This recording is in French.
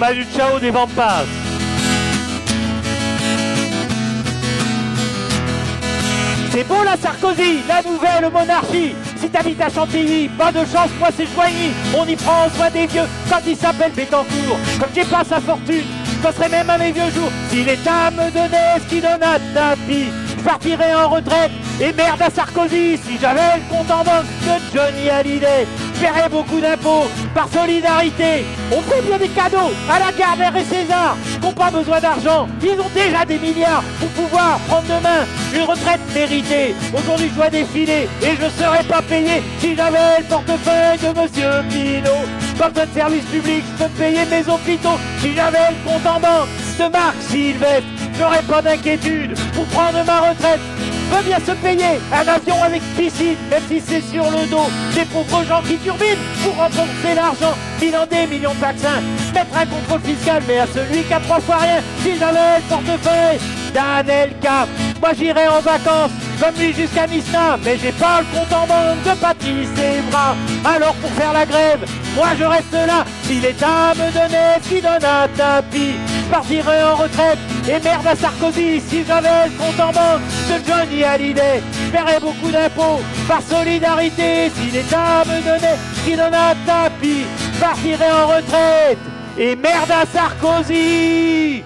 Des. C'est beau la Sarkozy, la nouvelle monarchie. Si t'habites à Chantilly, pas de chance, moi c'est Joigny. On y prend soin des vieux quand il s'appelle Bétancourt. Comme j'ai pas sa fortune, je passerai même à mes vieux jours. Si l'État me donnait ce qu'il donne à tapis, je partirais en retraite. Et merde à Sarkozy, si j'avais le compte en banque de Johnny Hallyday, je beaucoup d'impôts par solidarité. On fait bien des cadeaux à la Gardner et César, qui n'ont pas besoin d'argent. Ils ont déjà des milliards pour pouvoir prendre demain une retraite méritée. Aujourd'hui, je dois défiler et je ne serais pas payé si j'avais le portefeuille de Monsieur Pinot. Pas besoin de service public, je peux payer mes hôpitaux si j'avais le compte en banque de Marc Sylvestre. J'aurais pas d'inquiétude. Pour prendre ma retraite veut bien se payer un avion avec piscine, même si c'est sur le dos des pauvres gens qui turbinent pour rembourser l'argent, bilan des millions de vaccins, mettre un contrôle fiscal, mais à celui qui a trois fois rien, si j'avais le portefeuille d'un LK, moi j'irais en vacances comme jusqu'à Misna, mais j'ai pas le compte en banque de Patrice et bras. Alors pour faire la grève, moi je reste là. Si l'État me donnait ce qu'il donne à tapis, je partirais en retraite. Et merde à Sarkozy, si j'avais le compte en banque de Johnny Hallyday, je paierais beaucoup d'impôts par solidarité. Si l'État me donnait ce qu'il donne à tapis, je partirais en retraite. Et merde à Sarkozy